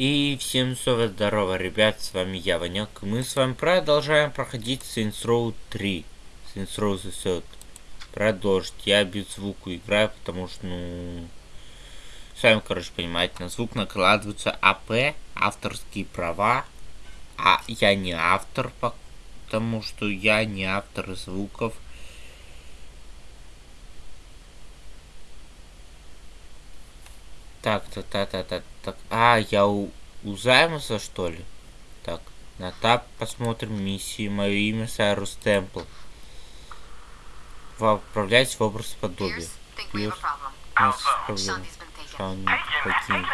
И всем снова здорово, ребят, с вами я, Ванек. Мы с вами продолжаем проходить Saints Row 3. Saints Row Third. Продолжить. Я без звука играю, потому что, ну... Сами, короче, понимаете, на звук накладываются АП, авторские права. А я не автор, потому что я не автор звуков. Так, так, так, так, так, так. А, я у, у Займуса, что ли? Так, на тап посмотрим миссии. Мое имя Сайрус Темпл. Отправляйтесь в образ подобия. Пирс, у нас проблема. Шаун покинет.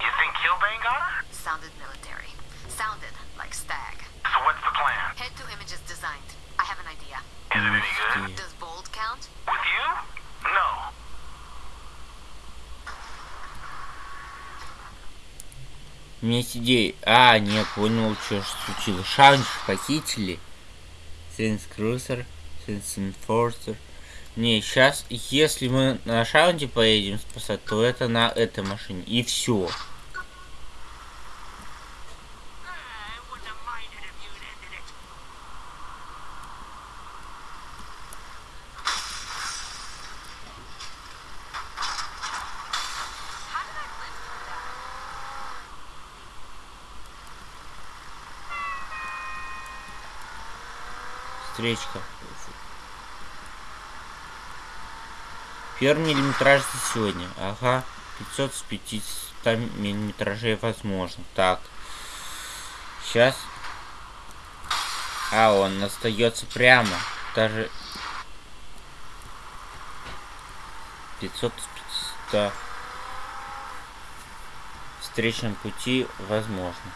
You think Killbane got her? Sounded military. Sounded like Stag. So what's the plan? Head to images designed. I have an idea. Is it any good? Есть идея. А, не понял, что ж случилось. Шаунч похитили. Сенс Крусер, Сенс Enforcer. Не, сейчас, если мы на Шаунде поедем спасать, то это на этой машине. И все. Встречка. Первый миллиметраж за сегодня. Ага. 500 с 500 миллиметражей возможно. Так. Сейчас. А, он остается прямо. Даже 500 с 500 встречном пути возможно.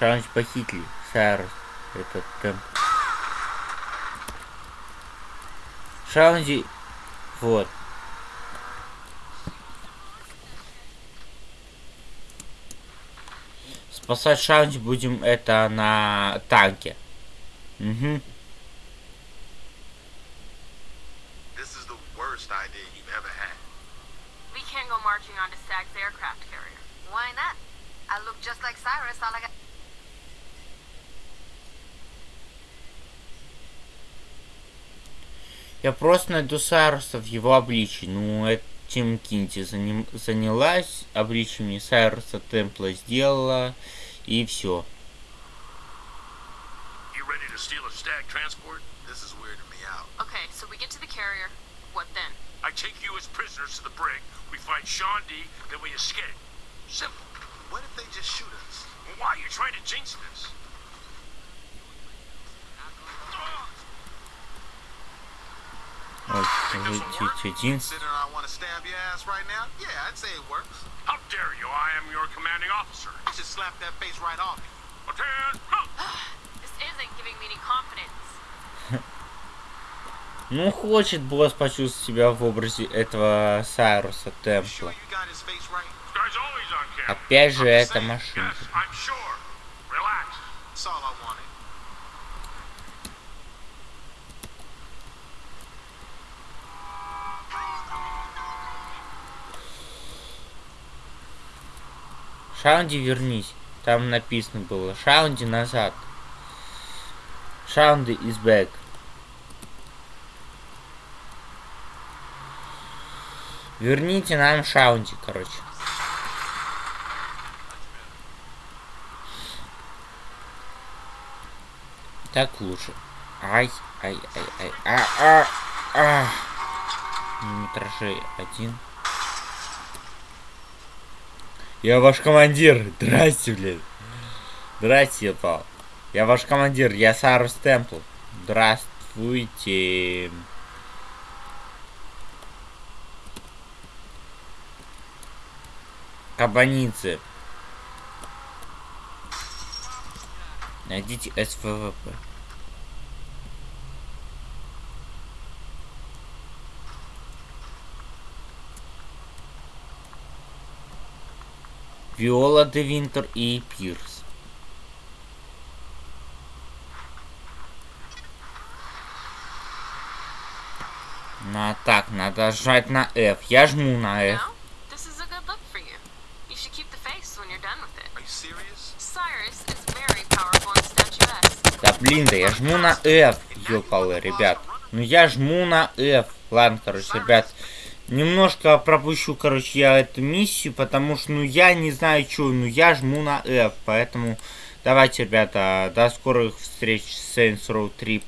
Шанс похитили. Сайрус. Этот темп. Шаунди. Вот. Спасать Шаунди будем это на танке. Угу. This is the worst idea you've ever had. We can't go marching onto Stag's aircraft carrier. Why not? I look just like Cyrus. All I got. Я просто найду Сайруса в его обличии. Ну, этим Кинти заним... занялась обличиями Сайруса Темпла сделала. И все. You ready to steal a stag transport? This is weirding me out. Okay, so we get to the carrier. What then? I take you as prisoners to the brig. We find Sean D. Then we escape. Simple. What if they just shoot us? Well, why are you trying to jinx this? Вот, один. Considering I want to stab your ass right now? Yeah, I'd say it works. How dare you? I am your commanding officer. I should slap that face right off you. Attend! This isn't giving me any confidence. Ну, хочет босс почувствовать себя в образе этого Сайруса Темпла. Опять же, это машина. Yes, Шаунди, вернись. Там написано было. Шаунди назад. Шаунди is back. Верните нам Шаунди, короче. Так лучше. Ай, ай, ай, ай, а, а, а. Миллиметражей один. Я ваш командир. Здрасте, блин. Здрасте, я пал. Я ваш командир, я Сарус Темпл. Здравствуйте. Кабаницы. Найдите СВВП. Виола де Винтер и Пирс. На так, надо жать на F. Я жму на F. No? This is a good look for you. You should keep the face when you're done with it. Are you serious? Cyrus is very powerful and statuesque. Да блин, да я жму на F, ёпалы, ребят. Ну я жму на F. Ладно, короче, ребят. Немножко пропущу, короче, я эту миссию, потому что, ну, я не знаю, что, ну, я жму на F, поэтому давайте, ребята, до скорых встреч с Saints Row 3.